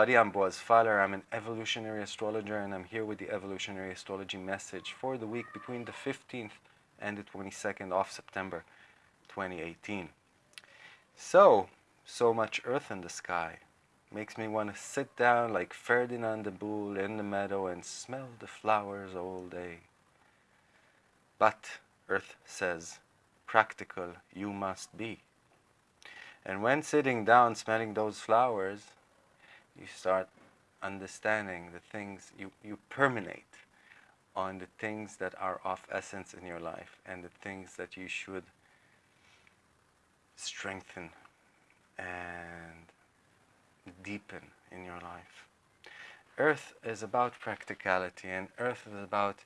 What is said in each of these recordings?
Everybody, I'm Boaz Fyler. I'm an evolutionary astrologer and I'm here with the evolutionary astrology message for the week between the 15th and the 22nd of September 2018. So, so much earth in the sky makes me want to sit down like Ferdinand the Bull in the meadow and smell the flowers all day. But earth says, practical you must be. And when sitting down smelling those flowers, you start understanding the things you, you permeate on the things that are of essence in your life and the things that you should strengthen and deepen in your life. Earth is about practicality and earth is about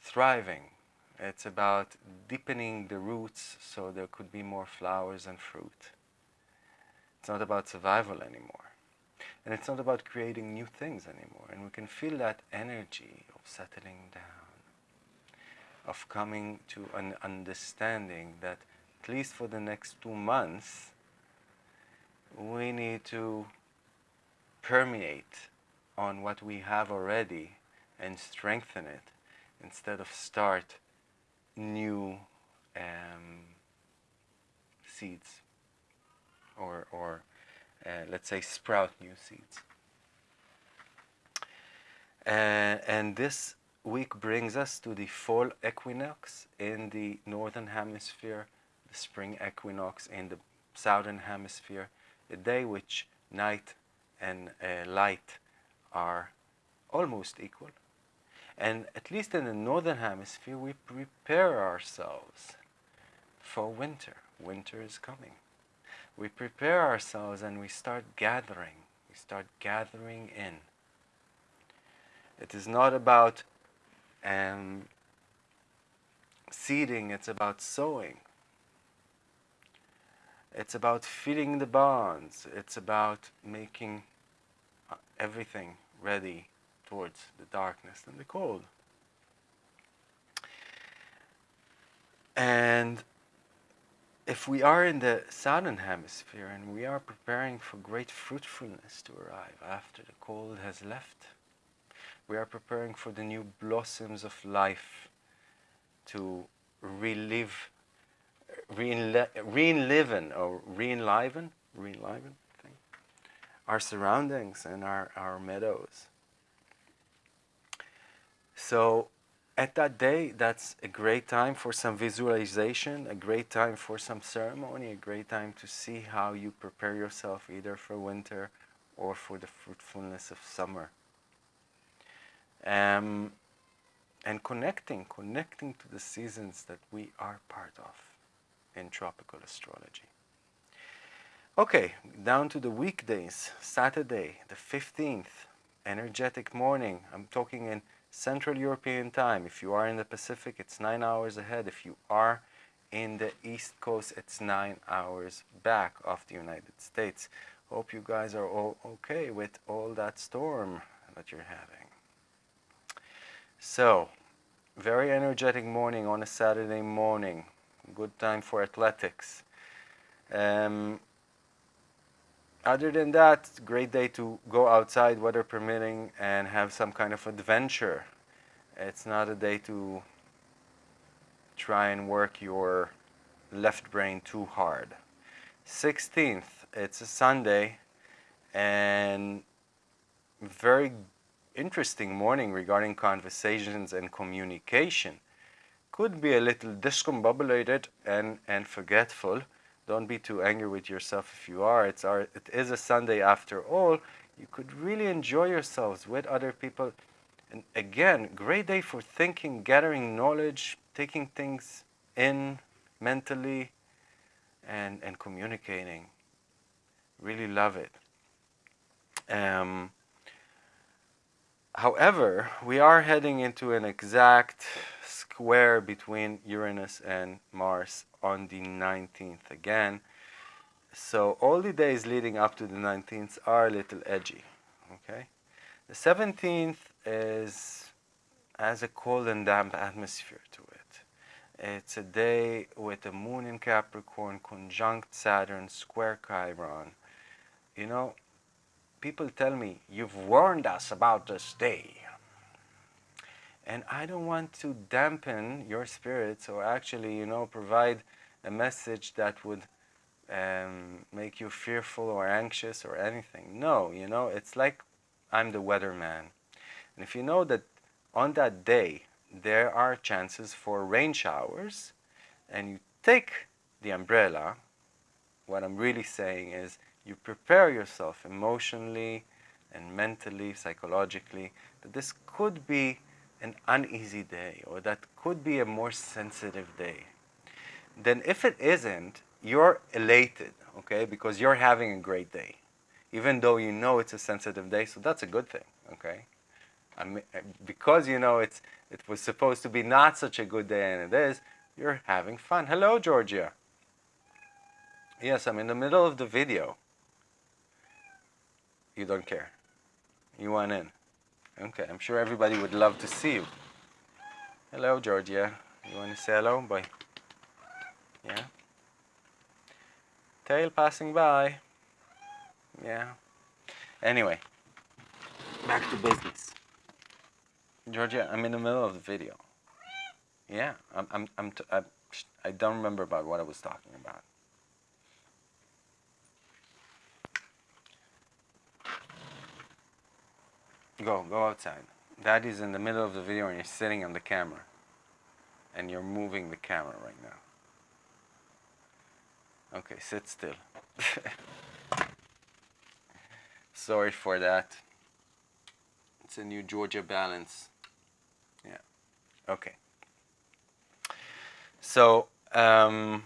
thriving. It's about deepening the roots so there could be more flowers and fruit. It's not about survival anymore. And it's not about creating new things anymore. And we can feel that energy of settling down, of coming to an understanding that at least for the next two months, we need to permeate on what we have already and strengthen it instead of start new um, seeds or, or let's say, sprout new seeds. Uh, and this week brings us to the fall equinox in the northern hemisphere, the spring equinox in the southern hemisphere, a day which night and uh, light are almost equal. And at least in the northern hemisphere, we prepare ourselves for winter. Winter is coming we prepare ourselves and we start gathering. We start gathering in. It is not about um, seeding, it's about sowing. It's about feeding the bonds. It's about making uh, everything ready towards the darkness and the cold. And if we are in the southern hemisphere and we are preparing for great fruitfulness to arrive after the cold has left, we are preparing for the new blossoms of life to relive, re-enliven or re-enliven, re-enliven our surroundings and our, our meadows. So at that day, that's a great time for some visualization, a great time for some ceremony, a great time to see how you prepare yourself either for winter or for the fruitfulness of summer. Um, and connecting, connecting to the seasons that we are part of in tropical astrology. Okay, down to the weekdays. Saturday, the 15th, energetic morning. I'm talking in Central European time. If you are in the Pacific, it's nine hours ahead. If you are in the East Coast, it's nine hours back of the United States. Hope you guys are all okay with all that storm that you're having. So, very energetic morning on a Saturday morning. Good time for athletics. Um, other than that, great day to go outside, weather permitting, and have some kind of adventure. It's not a day to try and work your left brain too hard. 16th, it's a Sunday, and very interesting morning regarding conversations and communication. Could be a little discombobulated and, and forgetful, don't be too angry with yourself if you are. It's our, it is a Sunday after all. You could really enjoy yourselves with other people. And again, great day for thinking, gathering knowledge, taking things in mentally, and, and communicating. Really love it. Um, however, we are heading into an exact square between Uranus and Mars on the 19th again. So all the days leading up to the 19th are a little edgy, okay? The 17th is has a cold and damp atmosphere to it. It's a day with the moon in Capricorn, conjunct Saturn, square Chiron. You know, people tell me, you've warned us about this day. And I don't want to dampen your spirits or actually, you know, provide a message that would um, make you fearful or anxious or anything. No, you know, it's like I'm the weatherman. And if you know that on that day there are chances for rain showers and you take the umbrella, what I'm really saying is you prepare yourself emotionally and mentally, psychologically, that this could be an uneasy day or that could be a more sensitive day. Then if it isn't, you're elated, okay, because you're having a great day, even though you know it's a sensitive day, so that's a good thing, okay? I mean, eh, because you know it's it was supposed to be not such a good day and it is, you're having fun. Hello, Georgia. Yes, I'm in the middle of the video. You don't care. You want in. Okay, I'm sure everybody would love to see you. Hello, Georgia. You want to say hello? Bye. Yeah? Tail passing by. Yeah. Anyway, back to business. Georgia, I'm in the middle of the video. Yeah, I'm, I'm, I'm t I, I don't remember about what I was talking about. Go, go outside. Daddy's in the middle of the video and you're sitting on the camera. And you're moving the camera right now. Okay, sit still. Sorry for that. It's a new Georgia balance. Yeah. Okay. So, um,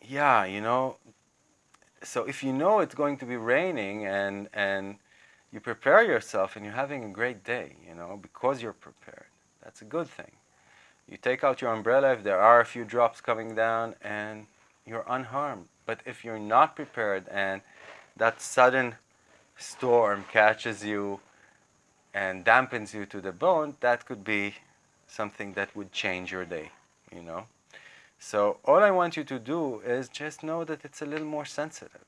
yeah, you know, so if you know it's going to be raining and, and you prepare yourself and you're having a great day, you know, because you're prepared. That's a good thing. You take out your umbrella if there are a few drops coming down and you're unharmed. But if you're not prepared and that sudden storm catches you and dampens you to the bone, that could be something that would change your day, you know. So all I want you to do is just know that it's a little more sensitive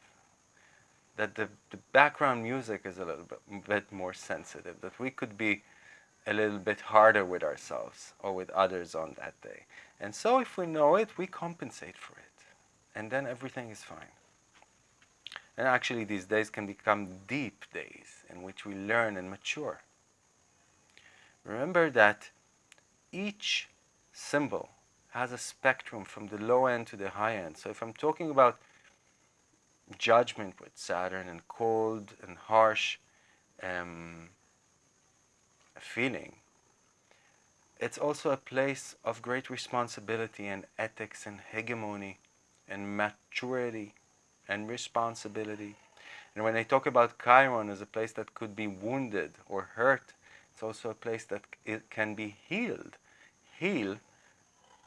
that the, the background music is a little bit, bit more sensitive, that we could be a little bit harder with ourselves or with others on that day. And so if we know it, we compensate for it. And then everything is fine. And actually these days can become deep days in which we learn and mature. Remember that each symbol has a spectrum from the low end to the high end. So if I'm talking about judgment with Saturn and cold and harsh um, feeling. It's also a place of great responsibility and ethics and hegemony and maturity and responsibility. And when I talk about Chiron as a place that could be wounded or hurt, it's also a place that it can be healed. Heal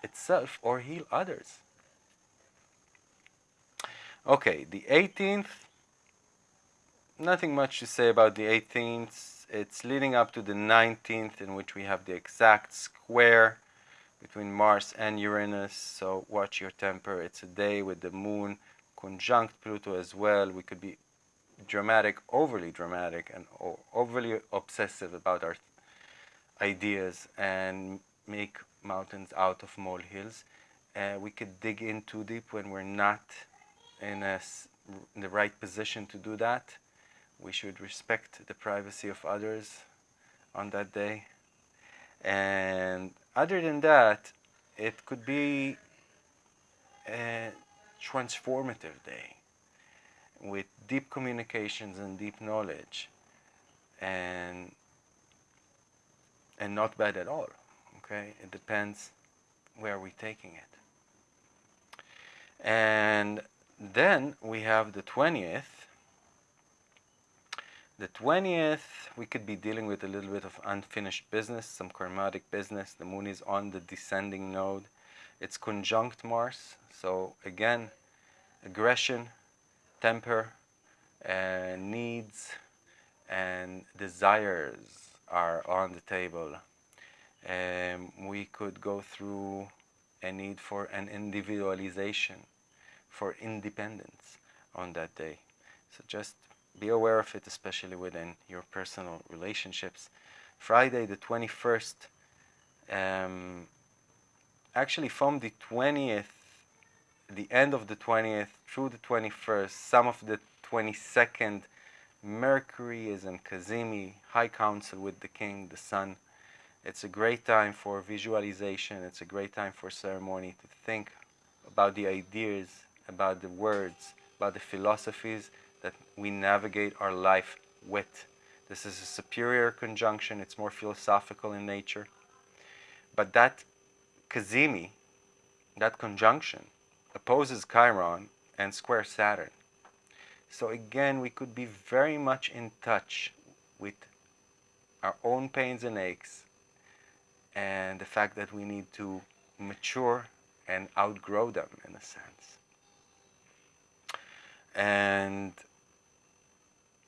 itself or heal others. Okay, the 18th, nothing much to say about the 18th. It's leading up to the 19th in which we have the exact square between Mars and Uranus. So watch your temper. It's a day with the moon conjunct Pluto as well. We could be dramatic, overly dramatic and overly obsessive about our ideas and make mountains out of molehills. Uh, we could dig in too deep when we're not in, a, in the right position to do that. We should respect the privacy of others on that day. And other than that, it could be a transformative day with deep communications and deep knowledge and and not bad at all okay it depends where we're taking it and then we have the 20th. The 20th, we could be dealing with a little bit of unfinished business, some karmatic business. The moon is on the descending node. It's conjunct Mars. So again, aggression, temper, and needs and desires are on the table. Um, we could go through a need for an individualization for independence on that day. So just be aware of it, especially within your personal relationships. Friday, the 21st, um, actually from the 20th, the end of the 20th through the 21st, some of the 22nd, Mercury is in Cazimi, high council with the king, the sun. It's a great time for visualization. It's a great time for ceremony to think about the ideas, about the words, about the philosophies that we navigate our life with. This is a superior conjunction. It's more philosophical in nature. But that Cazimi, that conjunction, opposes Chiron and square Saturn. So again, we could be very much in touch with our own pains and aches and the fact that we need to mature and outgrow them in a sense. And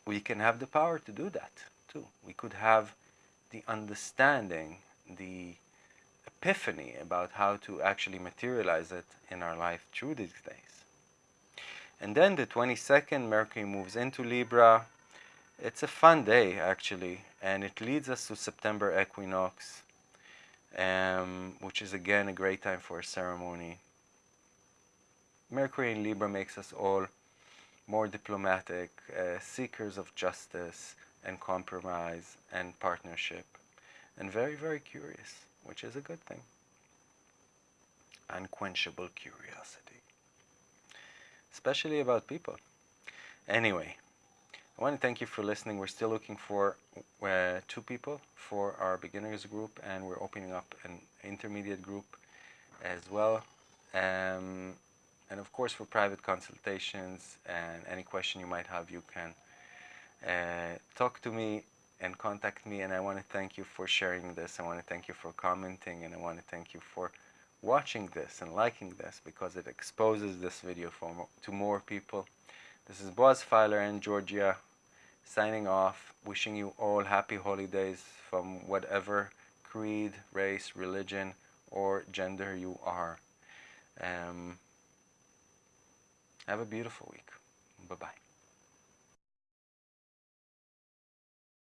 we can have the power to do that too. We could have the understanding, the epiphany about how to actually materialize it in our life through these days. And then the 22nd, Mercury moves into Libra. It's a fun day, actually, and it leads us to September equinox, um, which is again a great time for a ceremony. Mercury in Libra makes us all more diplomatic, uh, seekers of justice and compromise and partnership, and very, very curious, which is a good thing. Unquenchable curiosity especially about people. Anyway, I want to thank you for listening. We're still looking for uh, two people for our beginners group, and we're opening up an intermediate group as well. Um, and of course, for private consultations and any question you might have, you can uh, talk to me and contact me. And I want to thank you for sharing this. I want to thank you for commenting, and I want to thank you for watching this and liking this because it exposes this video for, to more people. This is Boaz Fyler and Georgia signing off, wishing you all happy holidays from whatever creed, race, religion, or gender you are. Um, have a beautiful week. Bye-bye.